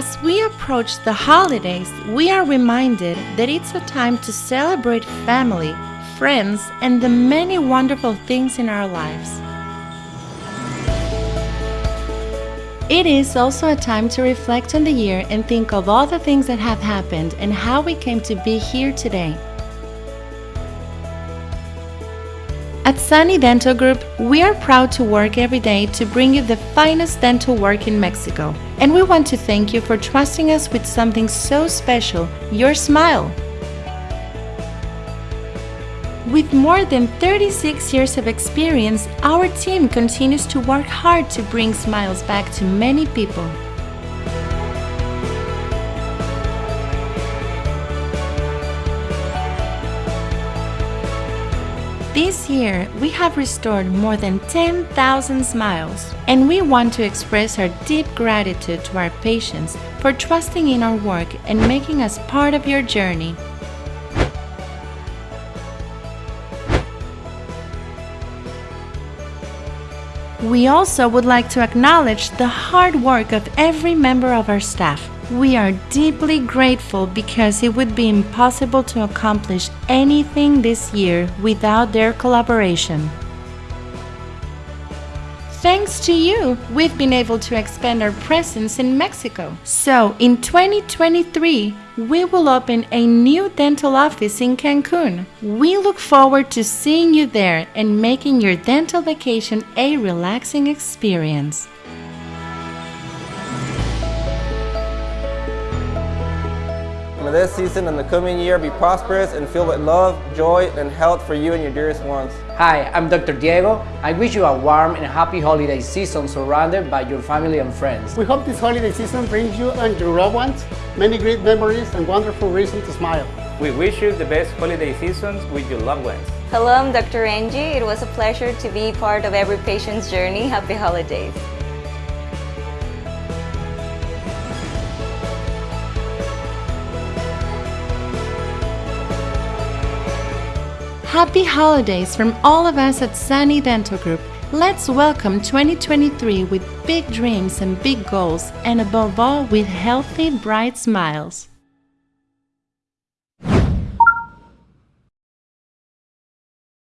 As we approach the holidays, we are reminded that it's a time to celebrate family, friends, and the many wonderful things in our lives. It is also a time to reflect on the year and think of all the things that have happened and how we came to be here today. At Sani Dental Group, we are proud to work every day to bring you the finest dental work in Mexico. And we want to thank you for trusting us with something so special, your smile. With more than 36 years of experience, our team continues to work hard to bring smiles back to many people. This year, we have restored more than 10,000 smiles, and we want to express our deep gratitude to our patients for trusting in our work and making us part of your journey. We also would like to acknowledge the hard work of every member of our staff. We are deeply grateful because it would be impossible to accomplish anything this year without their collaboration. Thanks to you, we've been able to expand our presence in Mexico. So, in 2023, we will open a new dental office in Cancun. We look forward to seeing you there and making your dental vacation a relaxing experience. May this season and the coming year be prosperous and filled with love, joy, and health for you and your dearest ones. Hi, I'm Dr. Diego. I wish you a warm and happy holiday season surrounded by your family and friends. We hope this holiday season brings you and your loved ones many great memories and wonderful reasons to smile. We wish you the best holiday seasons with your loved ones. Hello, I'm Dr. Angie. It was a pleasure to be part of every patient's journey. Happy holidays. Happy holidays from all of us at Sani Dental Group. Let's welcome 2023 with big dreams and big goals, and above all, with healthy, bright smiles.